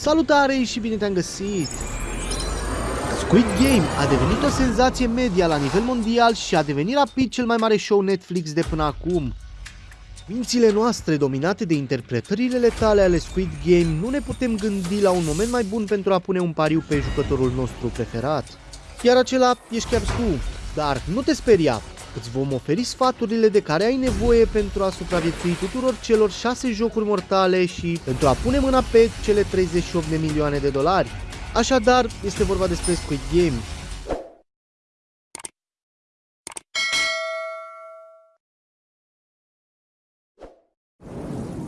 Salutare și bine te-am găsit! Squid Game a devenit o senzație media la nivel mondial și a devenit rapid cel mai mare show Netflix de până acum. Mințile noastre dominate de interpretările letale ale Squid Game nu ne putem gândi la un moment mai bun pentru a pune un pariu pe jucătorul nostru preferat. Iar acela ești chiar tu, dar nu te speria, Îți vom oferi sfaturile de care ai nevoie pentru a supraviețui tuturor celor 6 jocuri mortale și pentru a pune mâna pe cele 38 de milioane de dolari. Așadar, este vorba despre Squid Game.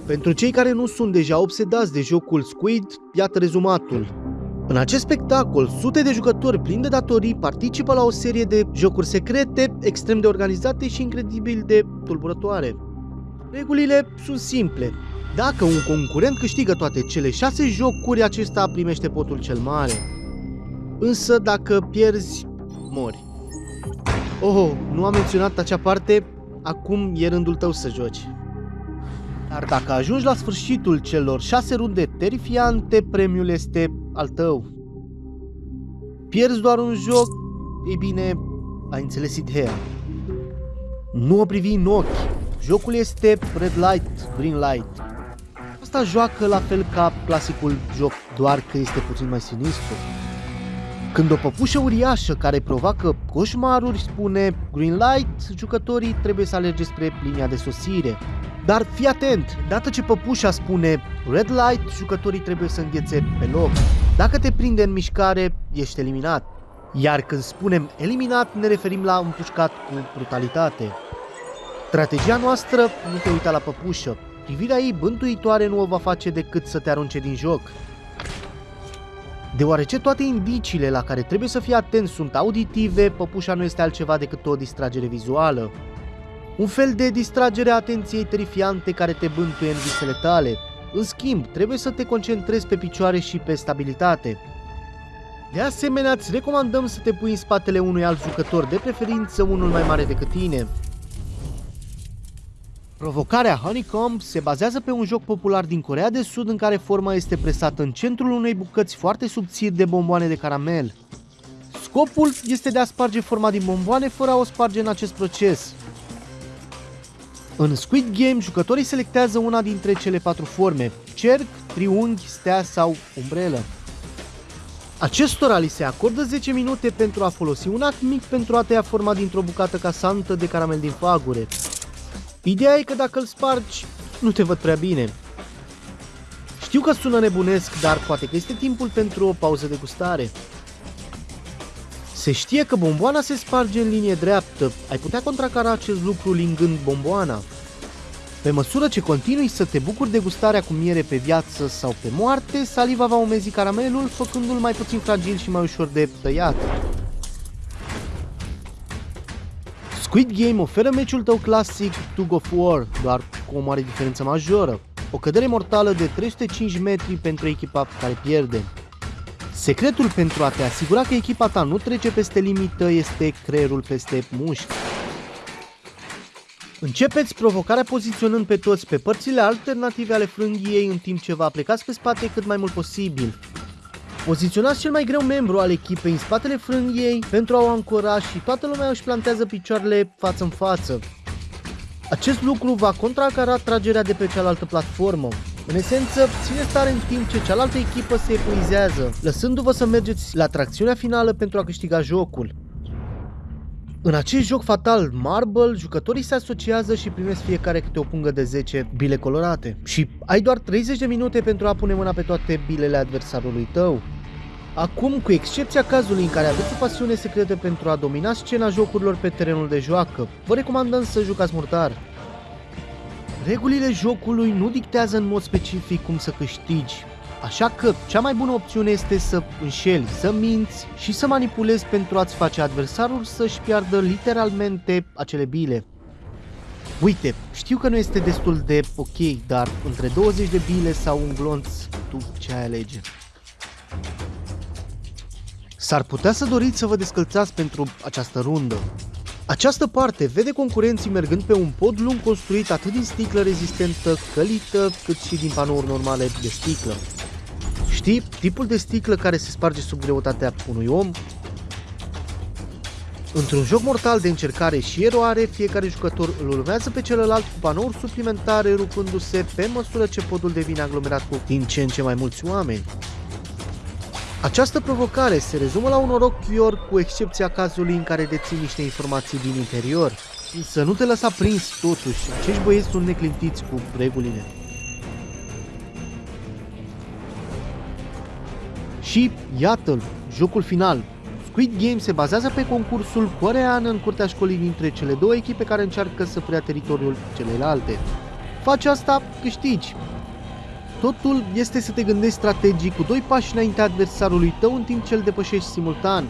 Pentru cei care nu sunt deja obsedați de jocul Squid, iată rezumatul. În acest spectacol, sute de jucători plini de datorii participă la o serie de jocuri secrete, extrem de organizate și incredibil de tulburătoare. Regulile sunt simple. Dacă un concurent câștigă toate cele șase jocuri, acesta primește potul cel mare. Însă dacă pierzi, mori. Oh, nu am menționat acea parte, acum e rândul tău să joci. Dar dacă ajungi la sfârșitul celor șase runde terifiante, premiul este al tău. Pierzi doar un joc, ei bine, ai înțeles ideea. Nu o privi în ochi. Jocul este red light, green light. Asta joacă la fel ca clasicul joc, doar că este puțin mai sinistru. Când o păpușă uriașă care provoacă coșmaruri spune green light, jucătorii trebuie să alerge spre linia de sosire. Dar fii atent, dată ce păpușa spune red light, jucătorii trebuie să înghețe pe loc. Dacă te prinde în mișcare, ești eliminat. Iar când spunem eliminat, ne referim la împușcat cu brutalitate. Strategia noastră nu te uita la păpușă. Privirea ei bântuitoare nu o va face decât să te arunce din joc. Deoarece toate indiciile la care trebuie să fii atent sunt auditive, păpușa nu este altceva decât o distragere vizuală. Un fel de distragere a atenției terifiante care te bântuie în visele tale. În schimb, trebuie să te concentrezi pe picioare și pe stabilitate. De asemenea, îți recomandăm să te pui în spatele unui alt jucător, de preferință unul mai mare decât tine. Provocarea Honeycomb se bazează pe un joc popular din Corea de Sud în care forma este presată în centrul unei bucăți foarte subțiri de bomboane de caramel. Scopul este de a sparge forma din bomboane fără a o sparge în acest proces. În Squid Game, jucătorii selectează una dintre cele patru forme, cerc, triunghi, stea sau umbrelă. Acestora li se acordă 10 minute pentru a folosi un act mic pentru a tăia forma dintr-o bucată casantă de caramel din fagure. Ideea e că dacă îl spargi, nu te văd prea bine. Știu că sună nebunesc, dar poate că este timpul pentru o pauză de gustare. Se știe că bomboana se sparge în linie dreaptă. Ai putea contracara acest lucru lingând bomboana. Pe măsură ce continui să te bucuri de gustarea cu miere pe viață sau pe moarte, saliva va umezi caramelul, făcându-l mai puțin fragil și mai ușor de tăiat. Squid Game oferă meciul tău clasic Tug of War, doar cu o mare diferență majoră. O cădere mortală de 305 metri pentru echipa care pierde. Secretul pentru a te asigura că echipa ta nu trece peste limită este creierul peste mușchi. Începeți provocarea poziționând pe toți pe părțile alternative ale frânghiei în timp ce vă aplicați pe spate cât mai mult posibil. Poziționați cel mai greu membru al echipei în spatele frânghiei pentru a o ancora și toată lumea își plantează picioarele față în față. Acest lucru va contracara tragerea de pe cealaltă platformă. În esență, ține stare în timp ce cealaltă echipă se epuizează, lăsându-vă să mergeți la tracțiunea finală pentru a câștiga jocul. În acest joc fatal Marble, jucătorii se asociază și primesc fiecare câte o pungă de 10 bile colorate. Și ai doar 30 de minute pentru a pune mâna pe toate bilele adversarului tău. Acum, cu excepția cazului în care aveți o pasiune secretă pentru a domina scena jocurilor pe terenul de joacă, vă recomandăm să jucați murtar. Regulile jocului nu dictează în mod specific cum să câștigi, așa că cea mai bună opțiune este să înșeli, să minți și să manipulezi pentru a-ți face adversarul să-și piardă literalmente acele bile. Uite, știu că nu este destul de ok, dar între 20 de bile sau un glonț, tu ce ai alege? S-ar putea să doriți să vă descălțați pentru această rundă. Această parte vede concurenții mergând pe un pod lung construit atât din sticlă rezistentă călită, cât și din panouri normale de sticlă. Știi, tipul de sticlă care se sparge sub greutatea unui om? Într-un joc mortal de încercare și eroare, fiecare jucător îl urmează pe celălalt cu panouri suplimentare rupându-se pe măsură ce podul devine aglomerat cu din ce în ce mai mulți oameni. Această provocare se rezumă la un noroc fior cu excepția cazului în care deții niște informații din interior. Să nu te lăsa prins totuși, acești băieți sunt neclintiți cu regulile. Și iată-l, jocul final. Squid Game se bazează pe concursul corean în curtea școlii dintre cele două echipe care încearcă să preia teritoriul celelalte. Faci asta, câștigi. Totul este să te gândești strategic cu doi pași înaintea adversarului tău în timp ce îl depășești simultan.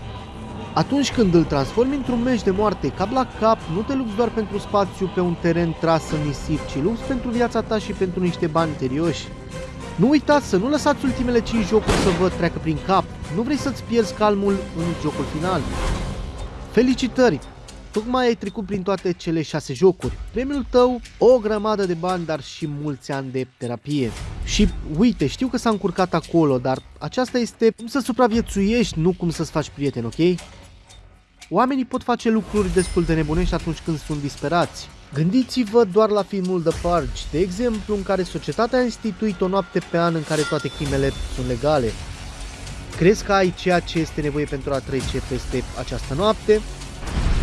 Atunci când îl transformi într-un meci de moarte cap la cap, nu te lupți doar pentru spațiu pe un teren tras în nisip, ci lupți pentru viața ta și pentru niște bani serioși. Nu uitați să nu lăsați ultimele 5 jocuri să vă treacă prin cap. Nu vrei să-ți pierzi calmul în jocul final. Felicitări! Tocmai ai trecut prin toate cele 6 jocuri. Premiul tău, o grămadă de bani, dar și mulți ani de terapie. Și uite, știu că s-a încurcat acolo, dar aceasta este cum să supraviețuiești, nu cum să-ți faci prieteni, ok? Oamenii pot face lucruri destul de nebunești atunci când sunt disperați. Gândiți-vă doar la filmul The Purge, de exemplu, în care societatea a instituit o noapte pe an în care toate crimele sunt legale. Crezi că ai ceea ce este nevoie pentru a trece peste această noapte?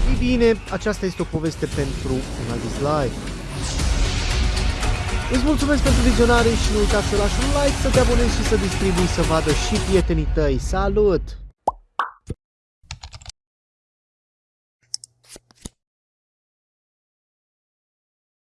Ei bine, aceasta este o poveste pentru un alt live. Îți mulțumesc pentru vizionare și nu uita să lași un like, să te abonezi și să distribui să vadă și prietenii tăi. Salut!